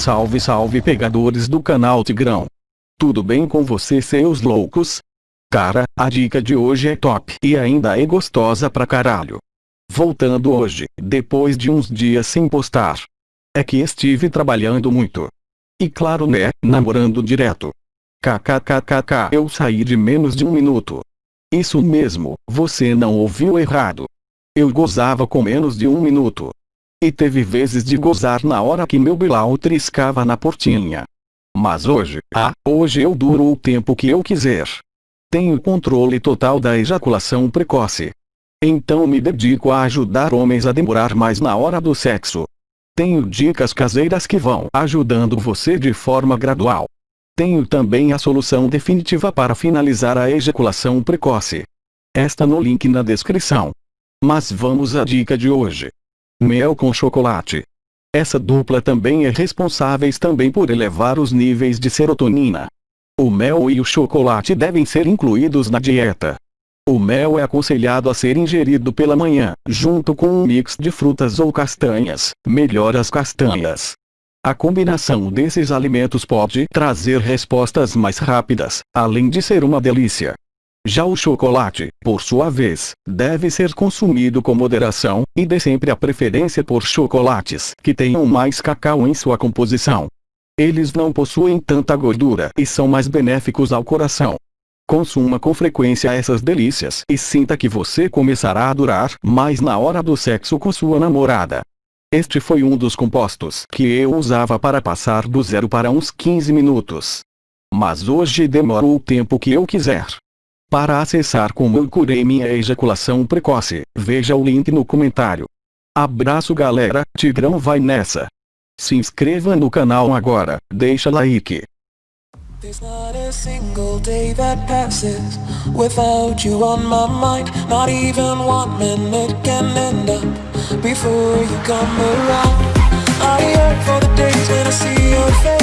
Salve salve pegadores do canal Tigrão. Tudo bem com você seus loucos? Cara, a dica de hoje é top e ainda é gostosa pra caralho. Voltando hoje, depois de uns dias sem postar. É que estive trabalhando muito. E claro né, namorando direto. KKKKK eu saí de menos de um minuto. Isso mesmo, você não ouviu errado. Eu gozava com menos de um minuto. E teve vezes de gozar na hora que meu Bilal triscava na portinha. Mas hoje, ah, hoje eu duro o tempo que eu quiser. Tenho controle total da ejaculação precoce. Então me dedico a ajudar homens a demorar mais na hora do sexo. Tenho dicas caseiras que vão ajudando você de forma gradual. Tenho também a solução definitiva para finalizar a ejaculação precoce. Esta no link na descrição. Mas vamos à dica de hoje. Mel com chocolate. Essa dupla também é responsáveis também por elevar os níveis de serotonina. O mel e o chocolate devem ser incluídos na dieta. O mel é aconselhado a ser ingerido pela manhã, junto com um mix de frutas ou castanhas, melhor as castanhas. A combinação desses alimentos pode trazer respostas mais rápidas, além de ser uma delícia. Já o chocolate, por sua vez, deve ser consumido com moderação, e dê sempre a preferência por chocolates que tenham mais cacau em sua composição. Eles não possuem tanta gordura e são mais benéficos ao coração. Consuma com frequência essas delícias e sinta que você começará a durar mais na hora do sexo com sua namorada. Este foi um dos compostos que eu usava para passar do zero para uns 15 minutos. Mas hoje demoro o tempo que eu quiser. Para acessar como eu curei minha ejaculação precoce, veja o link no comentário. Abraço galera, Tigrão vai nessa. Se inscreva no canal agora, deixa like. There's not a single day that passes without you on my mind. Not even one minute can end up before you come around. I yearn for the days when I see you